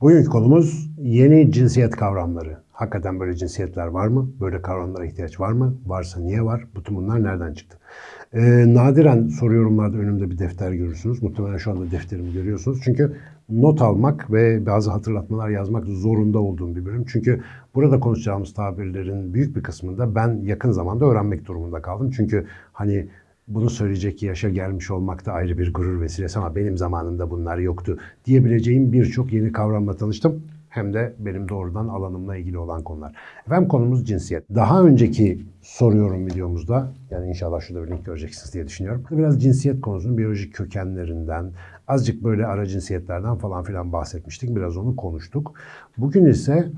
Bugünkü konumuz yeni cinsiyet kavramları. Hakikaten böyle cinsiyetler var mı? Böyle kavramlara ihtiyaç var mı? Varsa niye var? Bütün bunlar nereden çıktı? Ee, nadiren soru yorumlarda önümde bir defter görürsünüz. Muhtemelen şu anda defterimi görüyorsunuz. Çünkü not almak ve bazı hatırlatmalar yazmak zorunda olduğum bir bölüm. Çünkü burada konuşacağımız tabirlerin büyük bir kısmında ben yakın zamanda öğrenmek durumunda kaldım. Çünkü hani bunu söyleyecek yaşa gelmiş olmak da ayrı bir gurur vesilesi ama benim zamanımda bunlar yoktu diyebileceğim birçok yeni kavramla tanıştım. Hem de benim doğrudan alanımla ilgili olan konular. Efendim konumuz cinsiyet. Daha önceki soruyorum videomuzda, yani inşallah şurada bir link göreceksiniz diye düşünüyorum. Biraz cinsiyet konusunun biyolojik kökenlerinden, azıcık böyle ara cinsiyetlerden falan filan bahsetmiştik. Biraz onu konuştuk. Bugün ise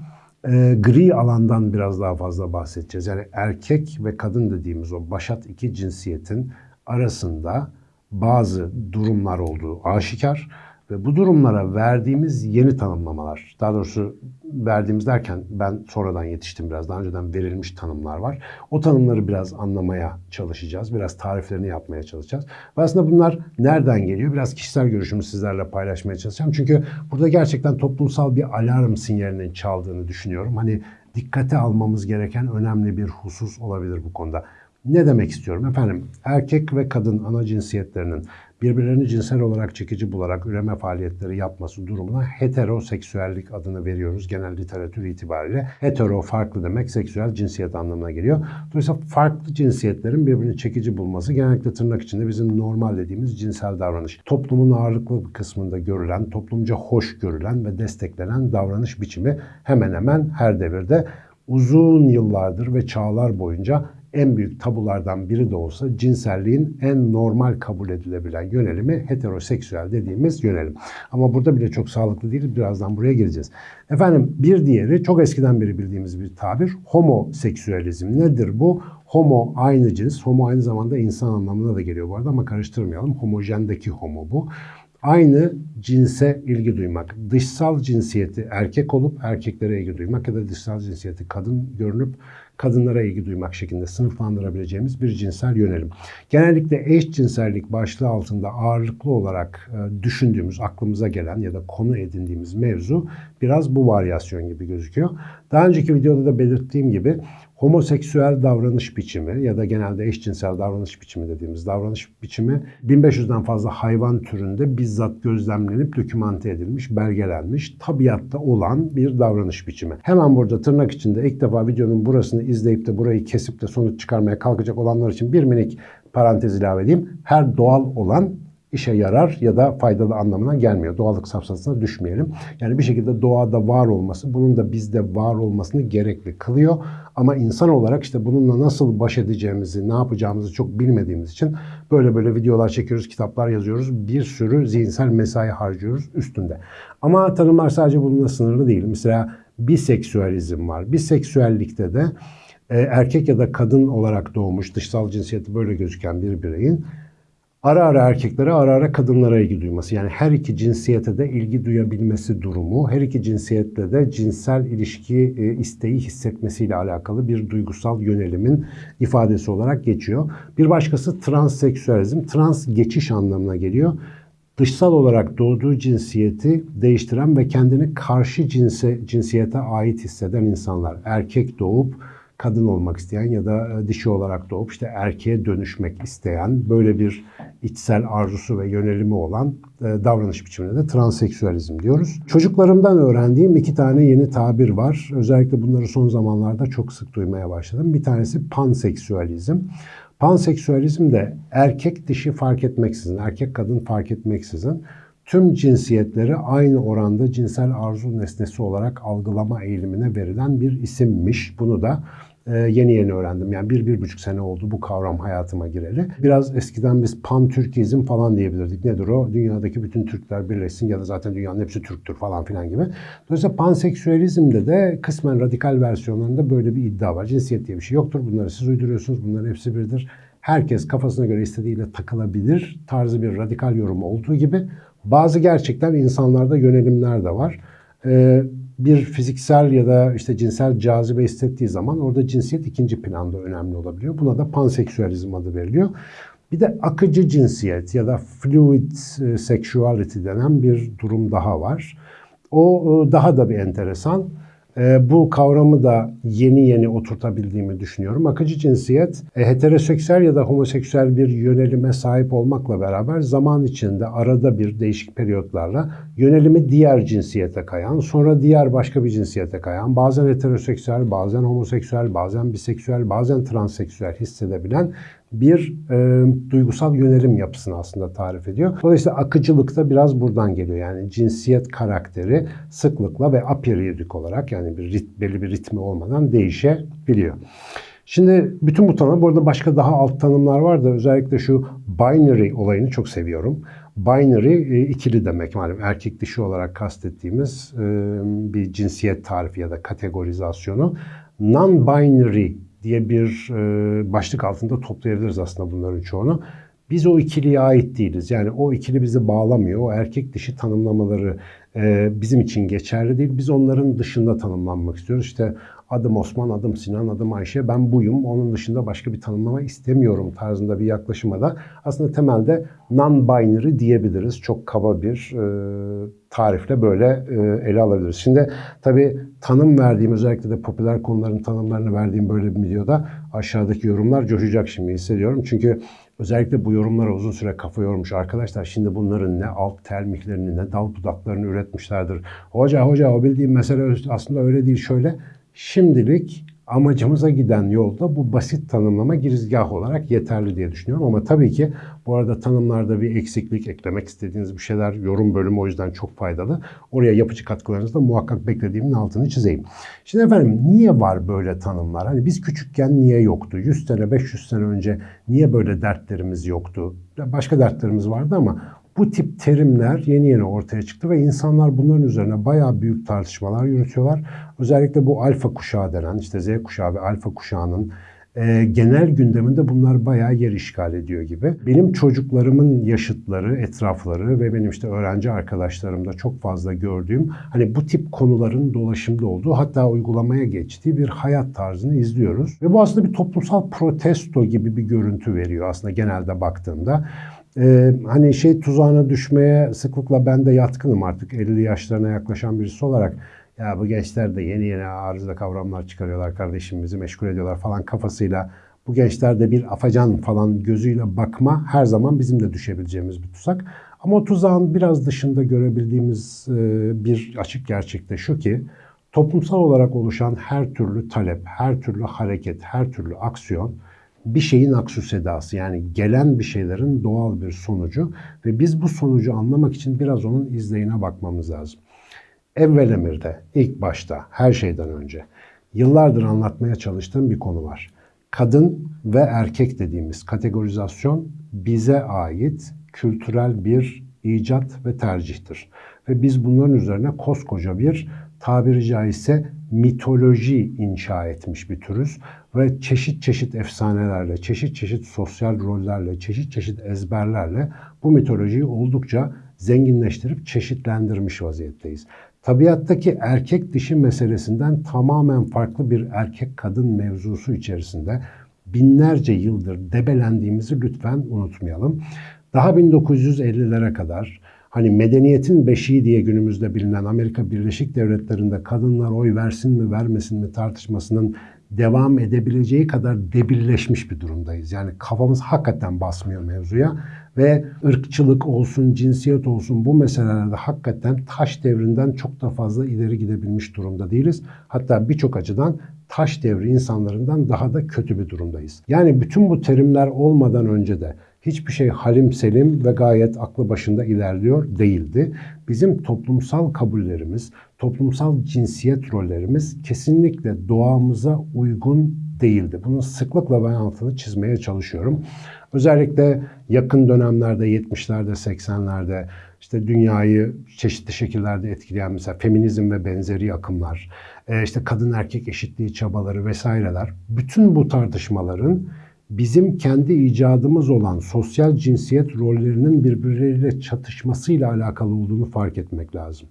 e, gri alandan biraz daha fazla bahsedeceğiz. Yani erkek ve kadın dediğimiz o başat iki cinsiyetin arasında bazı durumlar olduğu aşikar ve bu durumlara verdiğimiz yeni tanımlamalar, daha doğrusu verdiğimiz derken ben sonradan yetiştim biraz, daha önceden verilmiş tanımlar var. O tanımları biraz anlamaya çalışacağız, biraz tariflerini yapmaya çalışacağız. Ve aslında bunlar nereden geliyor? Biraz kişisel görüşümü sizlerle paylaşmaya çalışacağım. Çünkü burada gerçekten toplumsal bir alarm sinyalinin çaldığını düşünüyorum. Hani dikkate almamız gereken önemli bir husus olabilir bu konuda. Ne demek istiyorum? Efendim erkek ve kadın ana cinsiyetlerinin birbirlerini cinsel olarak çekici bularak üreme faaliyetleri yapması durumuna heteroseksüellik adını veriyoruz genel literatür itibariyle. Hetero farklı demek seksüel cinsiyet anlamına geliyor. Dolayısıyla farklı cinsiyetlerin birbirini çekici bulması genellikle tırnak içinde bizim normal dediğimiz cinsel davranış. Toplumun ağırlıklı bir kısmında görülen, toplumca hoş görülen ve desteklenen davranış biçimi hemen hemen her devirde uzun yıllardır ve çağlar boyunca en büyük tabulardan biri de olsa cinselliğin en normal kabul edilebilen yönelimi heteroseksüel dediğimiz yönelim. Ama burada bile çok sağlıklı değil. Birazdan buraya geleceğiz. Efendim bir diğeri çok eskiden beri bildiğimiz bir tabir homoseksüelizm. Nedir bu? Homo aynı cins. Homo aynı zamanda insan anlamına da geliyor bu arada ama karıştırmayalım. Homojendeki homo bu aynı cinse ilgi duymak. Dışsal cinsiyeti erkek olup erkeklere ilgi duymak ya da dışsal cinsiyeti kadın görünüp kadınlara ilgi duymak şeklinde sınıflandırabileceğimiz bir cinsel yönelim. Genellikle eşcinsellik başlığı altında ağırlıklı olarak e, düşündüğümüz, aklımıza gelen ya da konu edindiğimiz mevzu biraz bu varyasyon gibi gözüküyor. Daha önceki videoda da belirttiğim gibi homoseksüel davranış biçimi ya da genelde eşcinsel davranış biçimi dediğimiz davranış biçimi 1500'den fazla hayvan türünde bizzat gözlemlenip dokümante edilmiş, belgelenmiş, tabiatta olan bir davranış biçimi. Hemen burada tırnak içinde ilk defa videonun burasını izleyip de burayı kesip de sonuç çıkarmaya kalkacak olanlar için bir minik parantez ilave edeyim. Her doğal olan işe yarar ya da faydalı anlamına gelmiyor. Doğallık safsasına düşmeyelim. Yani bir şekilde doğada var olması, bunun da bizde var olmasını gerekli kılıyor. Ama insan olarak işte bununla nasıl baş edeceğimizi, ne yapacağımızı çok bilmediğimiz için böyle böyle videolar çekiyoruz, kitaplar yazıyoruz. Bir sürü zihinsel mesai harcıyoruz üstünde. Ama tanımlar sadece bununla sınırlı değil. Mesela biseksüelizm var. Biseksüellikte de e, erkek ya da kadın olarak doğmuş, dışsal cinsiyeti böyle gözüken bir bireyin ara ara erkeklere, ara ara kadınlara ilgi duyması. Yani her iki cinsiyete de ilgi duyabilmesi durumu, her iki cinsiyetle de cinsel ilişki e, isteği hissetmesiyle alakalı bir duygusal yönelimin ifadesi olarak geçiyor. Bir başkası transseksüelizm, trans geçiş anlamına geliyor. Dışsal olarak doğduğu cinsiyeti değiştiren ve kendini karşı cinse, cinsiyete ait hisseden insanlar. Erkek doğup kadın olmak isteyen ya da e, dişi olarak doğup işte erkeğe dönüşmek isteyen böyle bir içsel arzusu ve yönelimi olan e, davranış biçimine de transseksüelizm diyoruz. Çocuklarımdan öğrendiğim iki tane yeni tabir var. Özellikle bunları son zamanlarda çok sık duymaya başladım. Bir tanesi panseksüelizm. Panseksüelizm de erkek dişi fark etmeksizin, erkek kadın fark etmeksizin tüm cinsiyetleri aynı oranda cinsel arzu nesnesi olarak algılama eğilimine verilen bir isimmiş. Bunu da e, yeni yeni öğrendim. Yani bir, bir buçuk sene oldu bu kavram hayatıma gireli. Biraz eskiden biz pan-Türkizm falan diyebilirdik. Nedir o? Dünyadaki bütün Türkler birleşsin ya da zaten dünyanın hepsi Türktür falan filan gibi. Dolayısıyla panseksüelizmde de kısmen radikal versiyonlarında böyle bir iddia var. Cinsiyet diye bir şey yoktur. Bunları siz uyduruyorsunuz. Bunların hepsi birdir herkes kafasına göre istediğiyle takılabilir tarzı bir radikal yorum olduğu gibi bazı gerçekten insanlarda yönelimler de var. Ee, bir fiziksel ya da işte cinsel cazibe hissettiği zaman orada cinsiyet ikinci planda önemli olabiliyor. Buna da panseksüalizm adı veriliyor. Bir de akıcı cinsiyet ya da fluid e, sexuality denen bir durum daha var. O e, daha da bir enteresan. E, bu kavramı da yeni yeni oturtabildiğimi düşünüyorum. Akıcı cinsiyet heteroseksüel ya da homoseksüel bir yönelime sahip olmakla beraber zaman içinde arada bir değişik periyotlarla yönelimi diğer cinsiyete kayan, sonra diğer başka bir cinsiyete kayan, bazen heteroseksüel, bazen homoseksüel, bazen biseksüel, bazen transseksüel hissedebilen bir e, duygusal yönelim yapısını aslında tarif ediyor. Dolayısıyla akıcılık da biraz buradan geliyor. Yani cinsiyet karakteri sıklıkla ve aperiyodik olarak yani bir rit, belli bir ritmi olmadan değişebiliyor. Şimdi bütün bu tanım, bu arada başka daha alt tanımlar var da özellikle şu binary olayını çok seviyorum. Binary e, ikili demek malum erkek dişi olarak kastettiğimiz e, bir cinsiyet tarifi ya da kategorizasyonu. Non-binary diye bir e, başlık altında toplayabiliriz aslında bunların çoğunu. Biz o ikiliye ait değiliz. Yani o ikili bizi bağlamıyor. O erkek dişi tanımlamaları e, bizim için geçerli değil. Biz onların dışında tanımlanmak istiyoruz. İşte adım Osman, adım Sinan, adım Ayşe, ben buyum. Onun dışında başka bir tanımlama istemiyorum tarzında bir yaklaşıma da aslında temelde non-binary diyebiliriz. Çok kaba bir e, tarifle böyle e, ele alabiliriz. Şimdi tabii tanım verdiğim özellikle de popüler konuların tanımlarını verdiğim böyle bir videoda aşağıdaki yorumlar coşacak şimdi hissediyorum. Çünkü özellikle bu yorumlara uzun süre kafa yormuş arkadaşlar. Şimdi bunların ne alt termiklerini ne dal budaklarını üretmişlerdir. Hoca hoca o bildiğim mesele aslında öyle değil şöyle. Şimdilik amacımıza giden yolda bu basit tanımlama girizgah olarak yeterli diye düşünüyorum. Ama tabii ki bu arada tanımlarda bir eksiklik eklemek istediğiniz bir şeyler yorum bölümü o yüzden çok faydalı. Oraya yapıcı katkılarınızı da muhakkak beklediğimin altını çizeyim. Şimdi efendim niye var böyle tanımlar? Hani biz küçükken niye yoktu? 100 sene 500 sene önce niye böyle dertlerimiz yoktu? Başka dertlerimiz vardı ama bu tip terimler yeni yeni ortaya çıktı ve insanlar bunların üzerine bayağı büyük tartışmalar yürütüyorlar. Özellikle bu alfa kuşağı denen işte Z kuşağı ve alfa kuşağının e, genel gündeminde bunlar bayağı yer işgal ediyor gibi. Benim çocuklarımın yaşıtları, etrafları ve benim işte öğrenci arkadaşlarımda çok fazla gördüğüm hani bu tip konuların dolaşımda olduğu hatta uygulamaya geçtiği bir hayat tarzını izliyoruz. Ve bu aslında bir toplumsal protesto gibi bir görüntü veriyor aslında genelde baktığımda. Ee, hani şey tuzağına düşmeye sıklıkla ben de yatkınım artık 50 yaşlarına yaklaşan birisi olarak. Ya bu gençler de yeni yeni arıza kavramlar çıkarıyorlar kardeşim bizi meşgul ediyorlar falan kafasıyla. Bu gençlerde bir afacan falan gözüyle bakma her zaman bizim de düşebileceğimiz bir tuzak. Ama o tuzağın biraz dışında görebildiğimiz e, bir açık gerçek de şu ki toplumsal olarak oluşan her türlü talep, her türlü hareket, her türlü aksiyon bir şeyin aksu sedası yani gelen bir şeylerin doğal bir sonucu ve biz bu sonucu anlamak için biraz onun izleyine bakmamız lazım. Evvel emirde, ilk başta, her şeyden önce yıllardır anlatmaya çalıştığım bir konu var. Kadın ve erkek dediğimiz kategorizasyon bize ait kültürel bir icat ve tercihtir. Ve biz bunların üzerine koskoca bir tabiri caizse mitoloji inşa etmiş bir türüz ve çeşit çeşit efsanelerle, çeşit çeşit sosyal rollerle, çeşit çeşit ezberlerle bu mitolojiyi oldukça zenginleştirip çeşitlendirmiş vaziyetteyiz. Tabiattaki erkek dişi meselesinden tamamen farklı bir erkek kadın mevzusu içerisinde binlerce yıldır debelendiğimizi lütfen unutmayalım. Daha 1950'lere kadar hani medeniyetin beşiği diye günümüzde bilinen Amerika Birleşik Devletleri'nde kadınlar oy versin mi vermesin mi tartışmasının devam edebileceği kadar debilleşmiş bir durumdayız. Yani kafamız hakikaten basmıyor mevzuya ve ırkçılık olsun, cinsiyet olsun bu meselelerde hakikaten taş devrinden çok da fazla ileri gidebilmiş durumda değiliz. Hatta birçok açıdan taş devri insanlarından daha da kötü bir durumdayız. Yani bütün bu terimler olmadan önce de hiçbir şey halim selim ve gayet aklı başında ilerliyor değildi. Bizim toplumsal kabullerimiz, toplumsal cinsiyet rollerimiz kesinlikle doğamıza uygun değildi. Bunu sıklıkla ben altını çizmeye çalışıyorum. Özellikle yakın dönemlerde 70'lerde 80'lerde işte dünyayı çeşitli şekillerde etkileyen mesela feminizm ve benzeri akımlar, e, işte kadın erkek eşitliği çabaları vesaireler bütün bu tartışmaların bizim kendi icadımız olan sosyal cinsiyet rollerinin birbirleriyle çatışmasıyla alakalı olduğunu fark etmek lazım.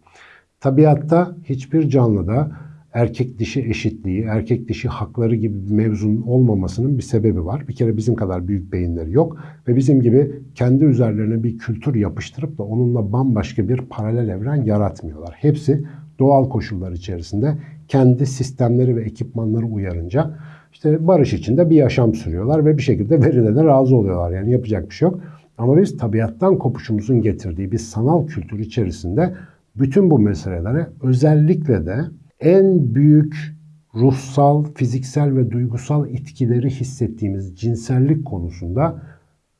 Tabiatta hiçbir canlıda erkek dişi eşitliği, erkek dişi hakları gibi bir mevzunun olmamasının bir sebebi var. Bir kere bizim kadar büyük beyinleri yok ve bizim gibi kendi üzerlerine bir kültür yapıştırıp da onunla bambaşka bir paralel evren yaratmıyorlar. Hepsi doğal koşullar içerisinde kendi sistemleri ve ekipmanları uyarınca işte barış içinde bir yaşam sürüyorlar ve bir şekilde verilene razı oluyorlar. Yani yapacak bir şey yok. Ama biz tabiattan kopuşumuzun getirdiği bir sanal kültür içerisinde bütün bu meselelere özellikle de en büyük ruhsal, fiziksel ve duygusal etkileri hissettiğimiz cinsellik konusunda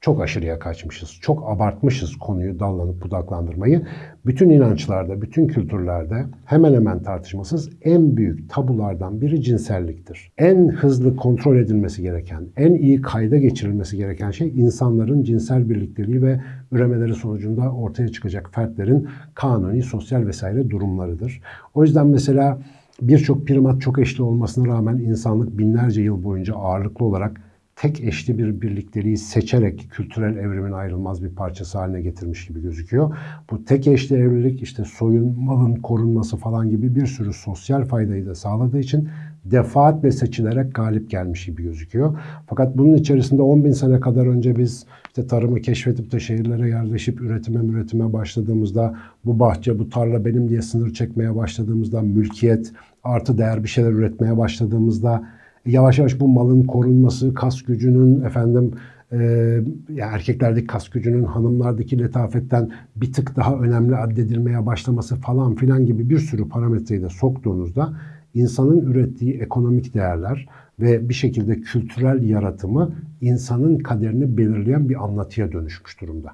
çok aşırıya kaçmışız. Çok abartmışız konuyu dallanıp budaklandırmayı. Bütün inançlarda, bütün kültürlerde hemen hemen tartışmasız en büyük tabulardan biri cinselliktir. En hızlı kontrol edilmesi gereken, en iyi kayda geçirilmesi gereken şey insanların cinsel birlikteliği ve üremeleri sonucunda ortaya çıkacak fertlerin kanuni, sosyal vesaire durumlarıdır. O yüzden mesela birçok primat çok eşli olmasına rağmen insanlık binlerce yıl boyunca ağırlıklı olarak tek eşli bir birlikteliği seçerek kültürel evrimin ayrılmaz bir parçası haline getirmiş gibi gözüküyor. Bu tek eşli evlilik işte soyun, malın korunması falan gibi bir sürü sosyal faydayı da sağladığı için defaatle seçilerek galip gelmiş gibi gözüküyor. Fakat bunun içerisinde 10 bin sene kadar önce biz işte tarımı keşfedip de şehirlere yerleşip üretime üretime başladığımızda bu bahçe, bu tarla benim diye sınır çekmeye başladığımızda mülkiyet, artı değer bir şeyler üretmeye başladığımızda yavaş yavaş bu malın korunması, kas gücünün efendim e, erkeklerdeki kas gücünün hanımlardaki letafetten bir tık daha önemli addedilmeye başlaması falan filan gibi bir sürü parametreyi de soktuğunuzda insanın ürettiği ekonomik değerler ve bir şekilde kültürel yaratımı insanın kaderini belirleyen bir anlatıya dönüşmüş durumda.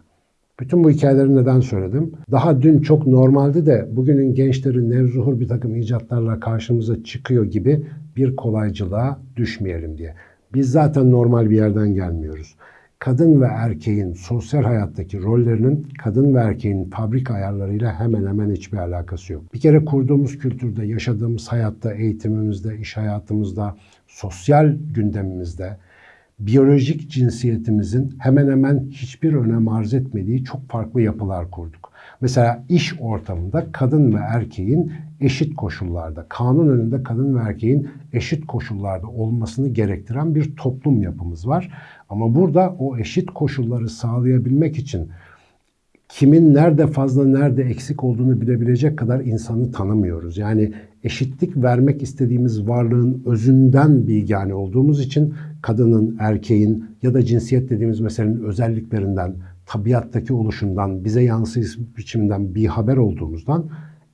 Bütün bu hikayeleri neden söyledim? Daha dün çok normaldi de bugünün gençleri nevzuhur bir takım icatlarla karşımıza çıkıyor gibi bir kolaycılığa düşmeyelim diye. Biz zaten normal bir yerden gelmiyoruz. Kadın ve erkeğin sosyal hayattaki rollerinin kadın ve erkeğin fabrik ayarlarıyla hemen hemen hiçbir alakası yok. Bir kere kurduğumuz kültürde, yaşadığımız hayatta, eğitimimizde, iş hayatımızda, sosyal gündemimizde biyolojik cinsiyetimizin hemen hemen hiçbir önem arz etmediği çok farklı yapılar kurduk. Mesela iş ortamında kadın ve erkeğin eşit koşullarda, kanun önünde kadın ve erkeğin eşit koşullarda olmasını gerektiren bir toplum yapımız var. Ama burada o eşit koşulları sağlayabilmek için kimin nerede fazla nerede eksik olduğunu bilebilecek kadar insanı tanımıyoruz. Yani eşitlik vermek istediğimiz varlığın özünden bilgani olduğumuz için kadının, erkeğin ya da cinsiyet dediğimiz meselenin özelliklerinden, tabiattaki oluşundan, bize yansıyış biçiminden bir haber olduğumuzdan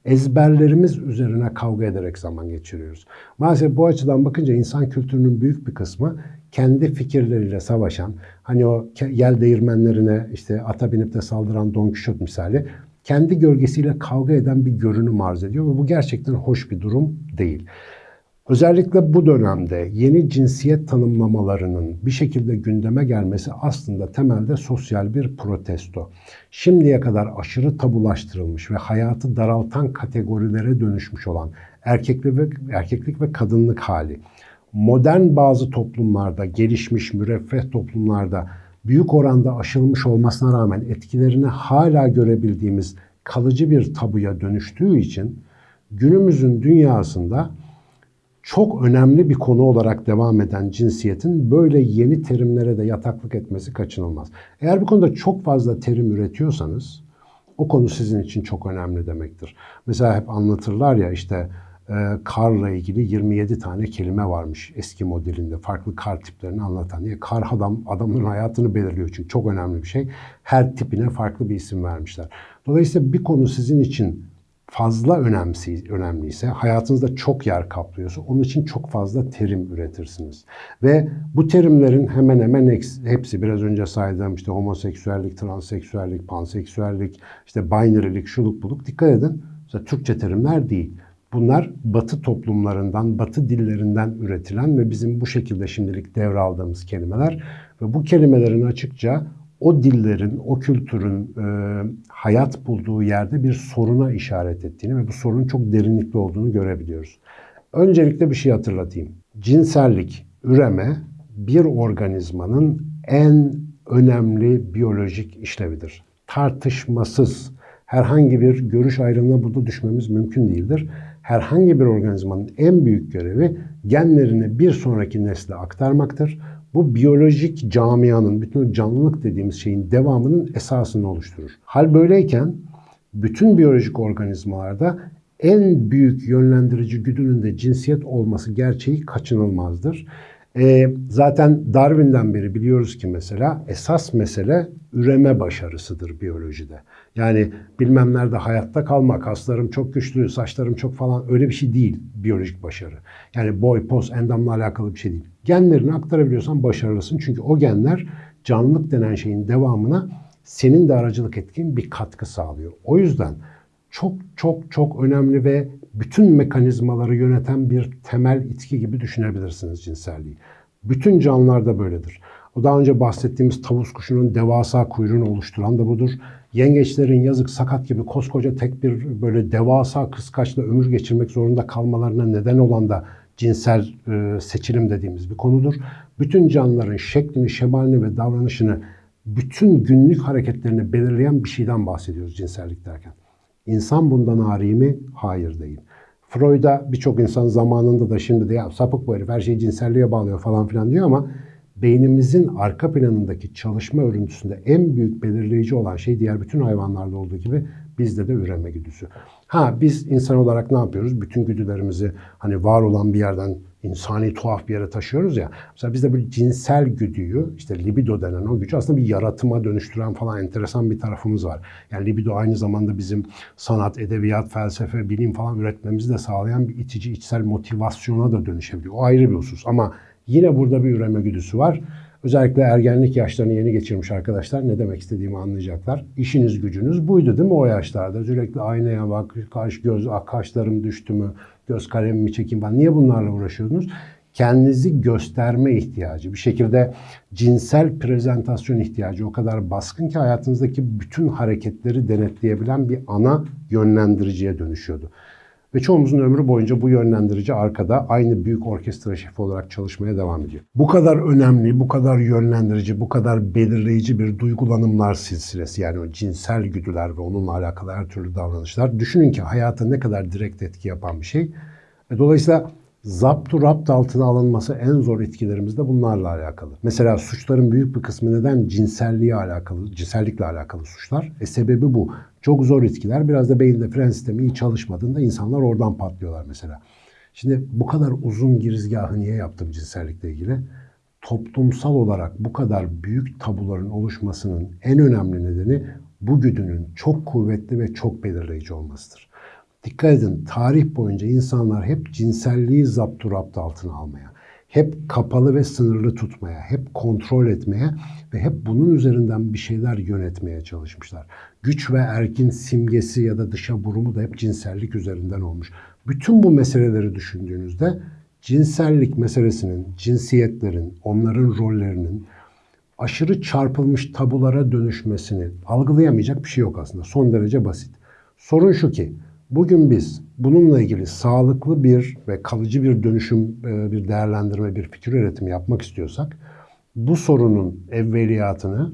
ezberlerimiz üzerine kavga ederek zaman geçiriyoruz. Maalesef bu açıdan bakınca insan kültürünün büyük bir kısmı kendi fikirleriyle savaşan, hani o yel değirmenlerine işte ata binip de saldıran Don Quixote misali kendi gölgesiyle kavga eden bir görünüm arz ediyor ve bu gerçekten hoş bir durum değil. Özellikle bu dönemde yeni cinsiyet tanımlamalarının bir şekilde gündeme gelmesi aslında temelde sosyal bir protesto. Şimdiye kadar aşırı tabulaştırılmış ve hayatı daraltan kategorilere dönüşmüş olan erkeklik ve, erkeklik ve kadınlık hali, modern bazı toplumlarda, gelişmiş müreffeh toplumlarda büyük oranda aşılmış olmasına rağmen etkilerini hala görebildiğimiz kalıcı bir tabuya dönüştüğü için günümüzün dünyasında çok önemli bir konu olarak devam eden cinsiyetin böyle yeni terimlere de yataklık etmesi kaçınılmaz. Eğer bir konuda çok fazla terim üretiyorsanız o konu sizin için çok önemli demektir. Mesela hep anlatırlar ya işte karla ilgili 27 tane kelime varmış eski modelinde. Farklı kar tiplerini anlatan. Yani kar adam adamın hayatını belirliyor çünkü çok önemli bir şey. Her tipine farklı bir isim vermişler. Dolayısıyla bir konu sizin için fazla önemsi, önemliyse, hayatınızda çok yer kaplıyorsa onun için çok fazla terim üretirsiniz. Ve bu terimlerin hemen hemen hepsi biraz önce saydığım işte homoseksüellik, transseksüellik, panseksüellik, işte binarylik, şuluk buluk dikkat edin. Mesela Türkçe terimler değil. Bunlar batı toplumlarından, batı dillerinden üretilen ve bizim bu şekilde şimdilik devraldığımız kelimeler. Ve bu kelimelerin açıkça o dillerin, o kültürün e, hayat bulduğu yerde bir soruna işaret ettiğini ve bu sorunun çok derinlikli olduğunu görebiliyoruz. Öncelikle bir şey hatırlatayım. Cinsellik, üreme bir organizmanın en önemli biyolojik işlevidir. Tartışmasız herhangi bir görüş ayrımına burada düşmemiz mümkün değildir. Herhangi bir organizmanın en büyük görevi genlerini bir sonraki nesle aktarmaktır. Bu biyolojik camianın, bütün canlılık dediğimiz şeyin devamının esasını oluşturur. Hal böyleyken bütün biyolojik organizmalarda en büyük yönlendirici güdünün de cinsiyet olması gerçeği kaçınılmazdır. E, zaten Darwin'den beri biliyoruz ki mesela esas mesele üreme başarısıdır biyolojide. Yani bilmem nerede hayatta kalmak, kaslarım çok güçlü, saçlarım çok falan öyle bir şey değil biyolojik başarı. Yani boy, poz, endamla alakalı bir şey değil. Genlerini aktarabiliyorsan başarılısın. Çünkü o genler canlılık denen şeyin devamına senin de aracılık ettiğin bir katkı sağlıyor. O yüzden çok çok çok önemli ve bütün mekanizmaları yöneten bir temel itki gibi düşünebilirsiniz cinselliği. Bütün canlılarda böyledir. O daha önce bahsettiğimiz tavus kuşunun devasa kuyruğunu oluşturan da budur. Yengeçlerin yazık sakat gibi koskoca tek bir böyle devasa kıskaçla ömür geçirmek zorunda kalmalarına neden olan da cinsel e, seçilim dediğimiz bir konudur. Bütün canlıların şeklini, şemalini ve davranışını bütün günlük hareketlerini belirleyen bir şeyden bahsediyoruz cinsellik derken. İnsan bundan ari mi? Hayır değil. Freud'a birçok insan zamanında da şimdi de ya sapık bu herif her şeyi cinselliğe bağlıyor falan filan diyor ama beynimizin arka planındaki çalışma örüntüsünde en büyük belirleyici olan şey diğer bütün hayvanlarda olduğu gibi bizde de üreme güdüsü. Ha biz insan olarak ne yapıyoruz? Bütün güdülerimizi hani var olan bir yerden insani tuhaf bir yere taşıyoruz ya. Mesela bizde bir cinsel güdüyü, işte libido denen o gücü aslında bir yaratıma dönüştüren falan enteresan bir tarafımız var. Yani libido aynı zamanda bizim sanat, edebiyat, felsefe, bilim falan üretmemizi de sağlayan bir itici, içsel motivasyona da dönüşebiliyor. O ayrı bir husus ama yine burada bir üreme güdüsü var. Özellikle ergenlik yaşlarını yeni geçirmiş arkadaşlar ne demek istediğimi anlayacaklar. İşiniz gücünüz buydu değil mi o yaşlarda? Sürekli aynaya bak, kaş göz, ah, kaşlarım düştü mü, göz kalemimi çekeyim falan. Niye bunlarla uğraşıyordunuz? Kendinizi gösterme ihtiyacı, bir şekilde cinsel prezentasyon ihtiyacı o kadar baskın ki hayatınızdaki bütün hareketleri denetleyebilen bir ana yönlendiriciye dönüşüyordu. Ve çoğumuzun ömrü boyunca bu yönlendirici arkada aynı büyük orkestra şefi olarak çalışmaya devam ediyor. Bu kadar önemli, bu kadar yönlendirici, bu kadar belirleyici bir duygulanımlar silsilesi yani o cinsel güdüler ve onunla alakalı her türlü davranışlar. Düşünün ki hayata ne kadar direkt etki yapan bir şey. Ve dolayısıyla zaptu rapt altına alınması en zor etkilerimiz de bunlarla alakalı. Mesela suçların büyük bir kısmı neden cinselliğe alakalı, cinsellikle alakalı suçlar. E sebebi bu. Çok zor etkiler. Biraz da beyinde fren sistemi iyi çalışmadığında insanlar oradan patlıyorlar mesela. Şimdi bu kadar uzun girizgahı niye yaptım cinsellikle ilgili? Toplumsal olarak bu kadar büyük tabuların oluşmasının en önemli nedeni bu güdünün çok kuvvetli ve çok belirleyici olmasıdır. Dikkat edin tarih boyunca insanlar hep cinselliği zapturapt altına almaya, hep kapalı ve sınırlı tutmaya, hep kontrol etmeye ve hep bunun üzerinden bir şeyler yönetmeye çalışmışlar. Güç ve erkin simgesi ya da dışa vurumu da hep cinsellik üzerinden olmuş. Bütün bu meseleleri düşündüğünüzde cinsellik meselesinin, cinsiyetlerin, onların rollerinin aşırı çarpılmış tabulara dönüşmesini algılayamayacak bir şey yok aslında. Son derece basit. Sorun şu ki Bugün biz bununla ilgili sağlıklı bir ve kalıcı bir dönüşüm, e, bir değerlendirme, bir fikir üretimi yapmak istiyorsak bu sorunun evveliyatını,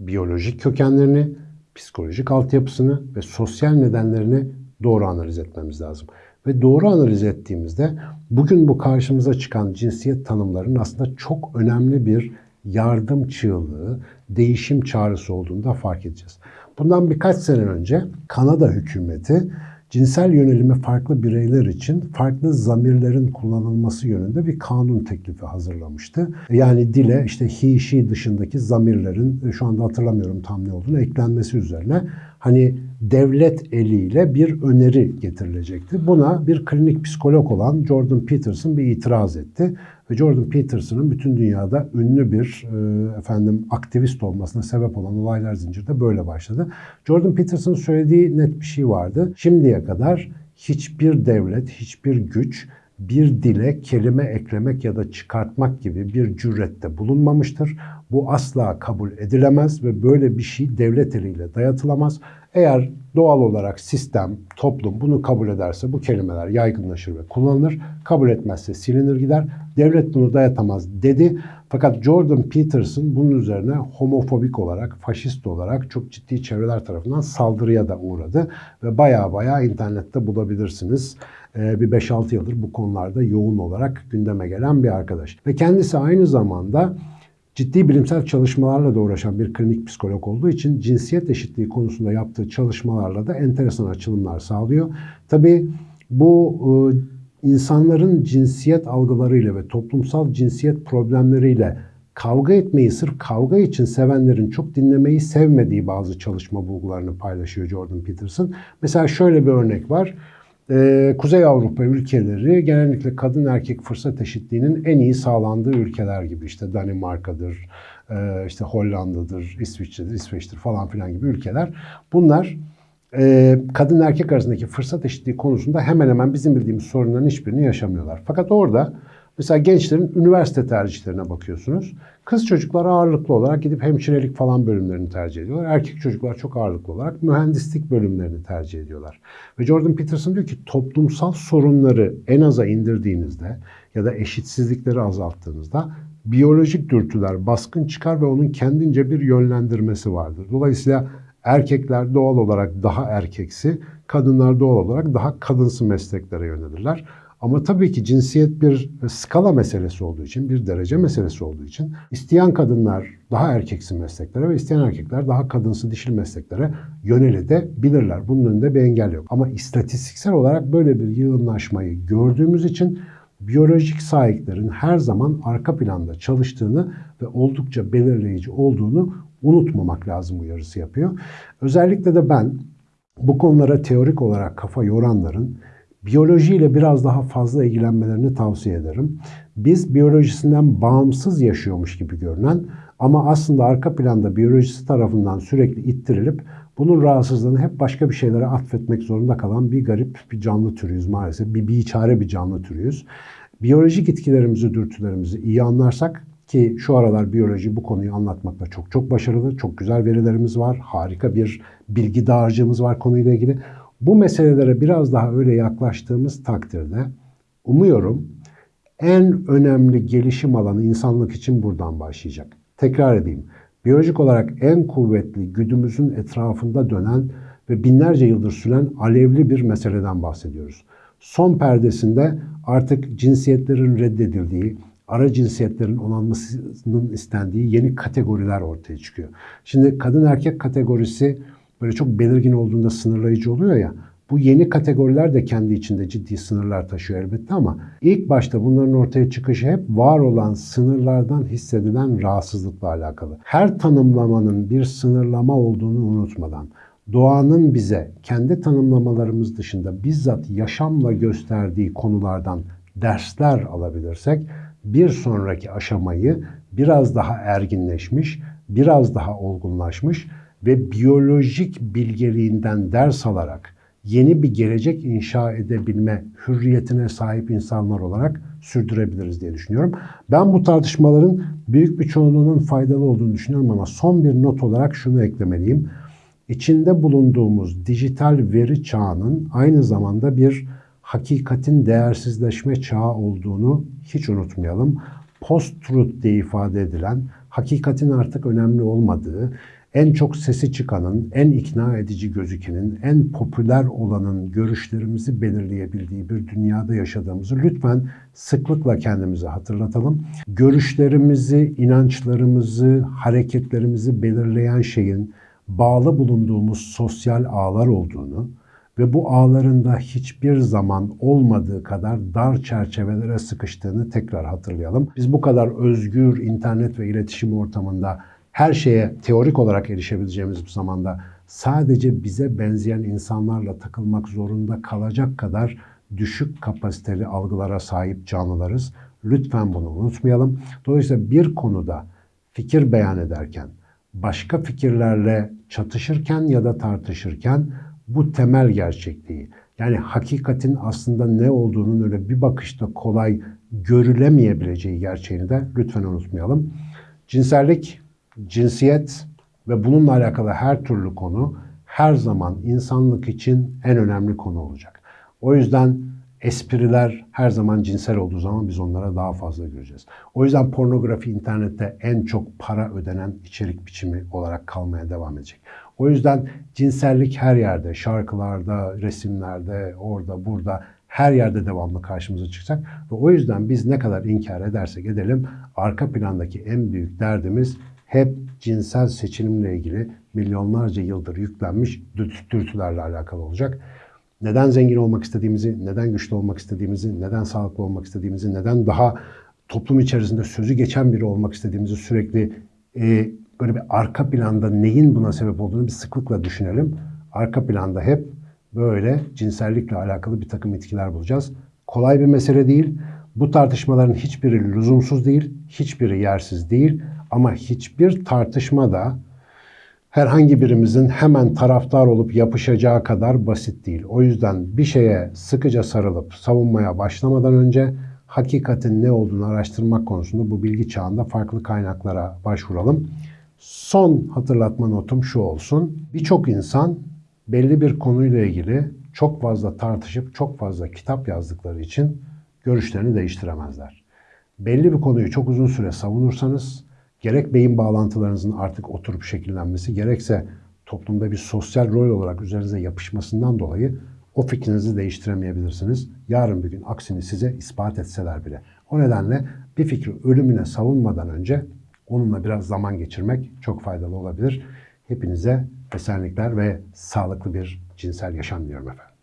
biyolojik kökenlerini, psikolojik altyapısını ve sosyal nedenlerini doğru analiz etmemiz lazım. Ve doğru analiz ettiğimizde bugün bu karşımıza çıkan cinsiyet tanımlarının aslında çok önemli bir yardım çığlığı, değişim çağrısı olduğunu da fark edeceğiz. Bundan birkaç sene önce Kanada hükümeti cinsel yönelimi farklı bireyler için farklı zamirlerin kullanılması yönünde bir kanun teklifi hazırlamıştı. Yani dile işte he, she dışındaki zamirlerin e, şu anda hatırlamıyorum tam ne olduğunu eklenmesi üzerine hani devlet eliyle bir öneri getirilecekti. Buna bir klinik psikolog olan Jordan Peterson bir itiraz etti. Ve Jordan Peterson'ın bütün dünyada ünlü bir e, efendim aktivist olmasına sebep olan olaylar zinciri de böyle başladı. Jordan Peterson'ın söylediği net bir şey vardı. Şimdiye kadar hiçbir devlet, hiçbir güç bir dile kelime eklemek ya da çıkartmak gibi bir cürette bulunmamıştır. Bu asla kabul edilemez ve böyle bir şey devlet eliyle dayatılamaz. Eğer doğal olarak sistem, toplum bunu kabul ederse bu kelimeler yaygınlaşır ve kullanılır. Kabul etmezse silinir gider. Devlet bunu dayatamaz dedi. Fakat Jordan Peterson bunun üzerine homofobik olarak, faşist olarak çok ciddi çevreler tarafından saldırıya da uğradı. Ve baya baya internette bulabilirsiniz. Ee, bir 5-6 yıldır bu konularda yoğun olarak gündeme gelen bir arkadaş. Ve kendisi aynı zamanda ciddi bilimsel çalışmalarla da uğraşan bir klinik psikolog olduğu için cinsiyet eşitliği konusunda yaptığı çalışmalarla da enteresan açılımlar sağlıyor. Tabii bu e, insanların cinsiyet algılarıyla ve toplumsal cinsiyet problemleriyle kavga etmeyi sırf kavga için sevenlerin çok dinlemeyi sevmediği bazı çalışma bulgularını paylaşıyor Jordan Peterson. Mesela şöyle bir örnek var. Ee, Kuzey Avrupa ülkeleri genellikle kadın erkek fırsat eşitliğinin en iyi sağlandığı ülkeler gibi işte Danimarka'dır, e, işte Hollanda'dır, İsviçre'dir, İsveç'tir falan filan gibi ülkeler. Bunlar e, kadın erkek arasındaki fırsat eşitliği konusunda hemen hemen bizim bildiğimiz sorunların hiçbirini yaşamıyorlar. Fakat orada mesela gençlerin üniversite tercihlerine bakıyorsunuz. Kız çocuklar ağırlıklı olarak gidip hemşirelik falan bölümlerini tercih ediyorlar. Erkek çocuklar çok ağırlıklı olarak mühendislik bölümlerini tercih ediyorlar. Ve Jordan Peterson diyor ki toplumsal sorunları en aza indirdiğinizde ya da eşitsizlikleri azalttığınızda biyolojik dürtüler baskın çıkar ve onun kendince bir yönlendirmesi vardır. Dolayısıyla erkekler doğal olarak daha erkeksi, kadınlar doğal olarak daha kadınsı mesleklere yönelirler. Ama tabii ki cinsiyet bir skala meselesi olduğu için, bir derece meselesi olduğu için isteyen kadınlar daha erkeksi mesleklere ve isteyen erkekler daha kadınsı dişil mesleklere yönelebilirler. Bunun önünde bir engel yok. Ama istatistiksel olarak böyle bir yığınlaşmayı gördüğümüz için biyolojik sahiplerin her zaman arka planda çalıştığını ve oldukça belirleyici olduğunu unutmamak lazım uyarısı yapıyor. Özellikle de ben bu konulara teorik olarak kafa yoranların biyolojiyle biraz daha fazla ilgilenmelerini tavsiye ederim. Biz biyolojisinden bağımsız yaşıyormuş gibi görünen ama aslında arka planda biyolojisi tarafından sürekli ittirilip bunun rahatsızlığını hep başka bir şeylere atfetmek zorunda kalan bir garip bir canlı türüyüz maalesef. Bir biçare bir canlı türüyüz. Biyolojik itkilerimizi, dürtülerimizi iyi anlarsak ki şu aralar biyoloji bu konuyu anlatmakta çok çok başarılı, çok güzel verilerimiz var, harika bir bilgi dağarcığımız var konuyla ilgili. Bu meselelere biraz daha öyle yaklaştığımız takdirde umuyorum en önemli gelişim alanı insanlık için buradan başlayacak. Tekrar edeyim. Biyolojik olarak en kuvvetli güdümüzün etrafında dönen ve binlerce yıldır süren alevli bir meseleden bahsediyoruz. Son perdesinde artık cinsiyetlerin reddedildiği, ara cinsiyetlerin onanmasının istendiği yeni kategoriler ortaya çıkıyor. Şimdi kadın erkek kategorisi böyle çok belirgin olduğunda sınırlayıcı oluyor ya. Bu yeni kategoriler de kendi içinde ciddi sınırlar taşıyor elbette ama ilk başta bunların ortaya çıkışı hep var olan sınırlardan hissedilen rahatsızlıkla alakalı. Her tanımlamanın bir sınırlama olduğunu unutmadan doğanın bize kendi tanımlamalarımız dışında bizzat yaşamla gösterdiği konulardan dersler alabilirsek bir sonraki aşamayı biraz daha erginleşmiş, biraz daha olgunlaşmış ve biyolojik bilgeliğinden ders alarak yeni bir gelecek inşa edebilme hürriyetine sahip insanlar olarak sürdürebiliriz diye düşünüyorum. Ben bu tartışmaların büyük bir çoğunluğunun faydalı olduğunu düşünüyorum ama son bir not olarak şunu eklemeliyim. İçinde bulunduğumuz dijital veri çağının aynı zamanda bir hakikatin değersizleşme çağı olduğunu hiç unutmayalım. Post-truth diye ifade edilen, hakikatin artık önemli olmadığı, en çok sesi çıkanın, en ikna edici gözükenin, en popüler olanın görüşlerimizi belirleyebildiği bir dünyada yaşadığımızı lütfen sıklıkla kendimize hatırlatalım. Görüşlerimizi, inançlarımızı, hareketlerimizi belirleyen şeyin bağlı bulunduğumuz sosyal ağlar olduğunu, ve bu ağlarında hiçbir zaman olmadığı kadar dar çerçevelere sıkıştığını tekrar hatırlayalım. Biz bu kadar özgür internet ve iletişim ortamında her şeye teorik olarak erişebileceğimiz bir zamanda sadece bize benzeyen insanlarla takılmak zorunda kalacak kadar düşük kapasiteli algılara sahip canlılarız. Lütfen bunu unutmayalım. Dolayısıyla bir konuda fikir beyan ederken, başka fikirlerle çatışırken ya da tartışırken bu temel gerçekliği yani hakikatin aslında ne olduğunun öyle bir bakışta kolay görülemeyebileceği gerçeğini de lütfen unutmayalım. Cinsellik, cinsiyet ve bununla alakalı her türlü konu her zaman insanlık için en önemli konu olacak. O yüzden espriler her zaman cinsel olduğu zaman biz onlara daha fazla göreceğiz. O yüzden pornografi internette en çok para ödenen içerik biçimi olarak kalmaya devam edecek. O yüzden cinsellik her yerde, şarkılarda, resimlerde, orada, burada her yerde devamlı karşımıza çıkacak. Ve o yüzden biz ne kadar inkar edersek edelim arka plandaki en büyük derdimiz hep cinsel seçilimle ilgili milyonlarca yıldır yüklenmiş dürt- dürtülerle alakalı olacak. Neden zengin olmak istediğimizi, neden güçlü olmak istediğimizi, neden sağlıklı olmak istediğimizi, neden daha toplum içerisinde sözü geçen biri olmak istediğimizi sürekli e, böyle bir arka planda neyin buna sebep olduğunu bir sıklıkla düşünelim. Arka planda hep böyle cinsellikle alakalı bir takım itkiler bulacağız. Kolay bir mesele değil. Bu tartışmaların hiçbiri lüzumsuz değil, hiçbiri yersiz değil ama hiçbir tartışma da herhangi birimizin hemen taraftar olup yapışacağı kadar basit değil. O yüzden bir şeye sıkıca sarılıp savunmaya başlamadan önce hakikatin ne olduğunu araştırmak konusunda bu bilgi çağında farklı kaynaklara başvuralım. Son hatırlatma notum şu olsun. Birçok insan belli bir konuyla ilgili çok fazla tartışıp çok fazla kitap yazdıkları için görüşlerini değiştiremezler. Belli bir konuyu çok uzun süre savunursanız gerek beyin bağlantılarınızın artık oturup şekillenmesi gerekse toplumda bir sosyal rol olarak üzerinize yapışmasından dolayı o fikrinizi değiştiremeyebilirsiniz. Yarın bir gün aksini size ispat etseler bile. O nedenle bir fikri ölümüne savunmadan önce onunla biraz zaman geçirmek çok faydalı olabilir. Hepinize esenlikler ve sağlıklı bir cinsel yaşam diliyorum efendim.